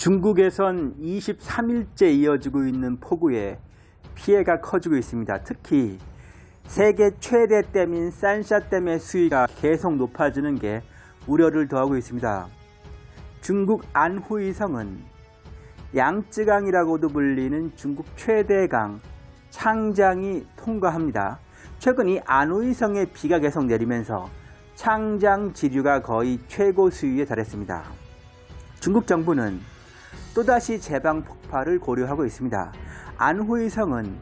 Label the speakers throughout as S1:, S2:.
S1: 중국에선 23일째 이어지고 있는 폭우에 피해가 커지고 있습니다. 특히 세계 최대 댐인 산샤댐의 수위가 계속 높아지는 게 우려를 더하고 있습니다. 중국 안후이성은 양쯔강이라고도 불리는 중국 최대 강 창장이 통과합니다. 최근 이 안후이성에 비가 계속 내리면서 창장 지류가 거의 최고 수위에 달했습니다. 중국 정부는 또다시 제방 폭발을 고려하고 있습니다. 안후이성은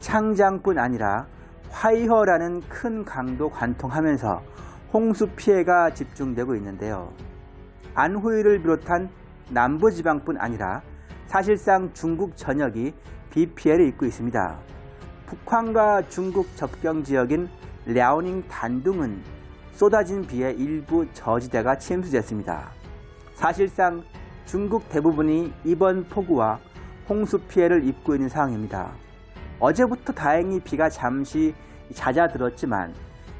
S1: 창장뿐 아니라 화이허라는 큰 강도 관통하면서 홍수 피해가 집중되고 있는데요. 안후이를 비롯한 남부지방뿐 아니라 사실상 중국 전역이 비 피해를 입고 있습니다. 북한과 중국 접경 지역인 랴오닝 단둥은 쏟아진 비에 일부 저지대가 침수됐습니다. 사실상 중국 대부분이 이번 폭우와 홍수 피해를 입고 있는 상황입니다. 어제부터 다행히 비가 잠시 잦아들었지만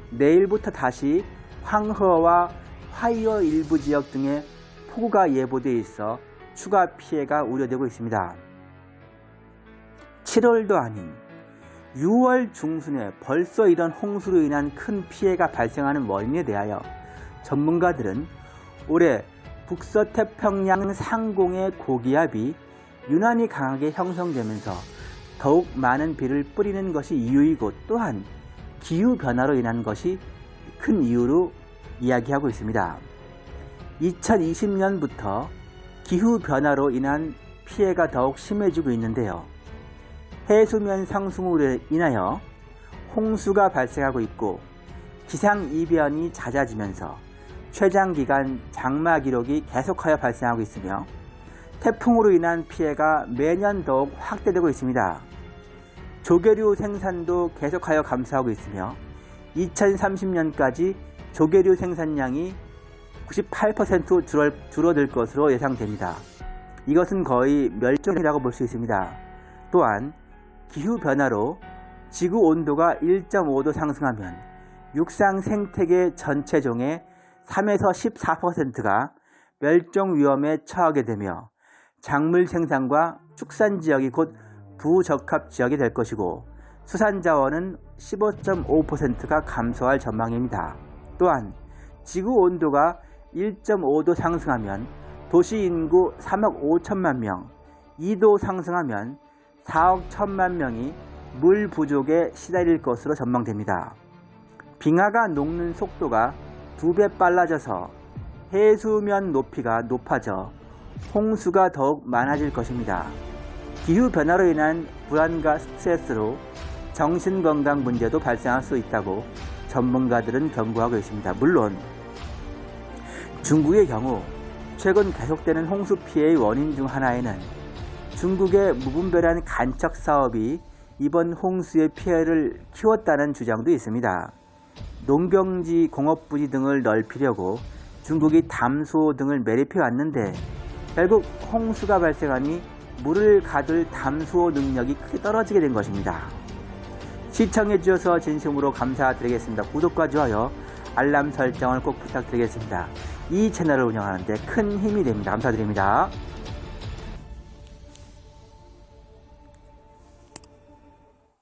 S1: 내일부터 다시 황허와 화이어 일부 지역 등의 폭우가 예보돼 있어 추가 피해가 우려되고 있습니다. 7월도 아닌 6월 중순에 벌써 이런 홍수로 인한 큰 피해가 발생하는 원인에 대하여 전문가들은 올해 북서태평양 상공의 고기압이 유난히 강하게 형성되면서 더욱 많은 비를 뿌리는 것이 이유이고 또한 기후변화로 인한 것이 큰 이유로 이야기하고 있습니다. 2020년부터 기후변화로 인한 피해가 더욱 심해지고 있는데요. 해수면 상승으로 인하여 홍수가 발생하고 있고 기상이변이 잦아지면서 최장 기간 장마 기록이 계속하여 발생하고 있으며 태풍으로 인한 피해가 매년 더욱 확대되고 있습니다. 조개류 생산도 계속하여 감소하고 있으며 2030년까지 조개류 생산량이 98% 줄어, 줄어들 것으로 예상됩니다. 이것은 거의 멸종이라고 볼 수 있습니다. 또한 기후변화로 지구 온도가 1.5도 상승하면 육상 생태계 전체 종의 3에서 14%가 멸종 위험에 처하게 되며 작물 생산과 축산 지역이 곧 부적합 지역이 될 것이고 수산 자원은 15.5%가 감소할 전망입니다. 또한 지구 온도가 1.5도 상승하면 도시 인구 3억 5천만 명, 2도 상승하면 4억 1천만 명이 물 부족에 시달릴 것으로 전망됩니다. 빙하가 녹는 속도가 두 배 빨라져서 해수면 높이가 높아져 홍수가 더욱 많아질 것입니다. 기후변화로 인한 불안과 스트레스로 정신건강 문제도 발생할 수 있다고 전문가들은 경고하고 있습니다. 물론 중국의 경우 최근 계속되는 홍수 피해의 원인 중 하나에는 중국의 무분별한 간척 사업이 이번 홍수의 피해를 키웠다는 주장도 있습니다. 농경지, 공업부지 등을 넓히려고 중국이 담소 등을 매립해 왔는데 결국 홍수가 발생하니 물을 가둘 담수호 능력이 크게 떨어지게 된 것입니다. 시청해 주셔서 진심으로 감사드리겠습니다. 구독과 좋아요, 알람 설정을 꼭 부탁드리겠습니다. 이 채널을 운영하는데 큰 힘이 됩니다. 감사드립니다.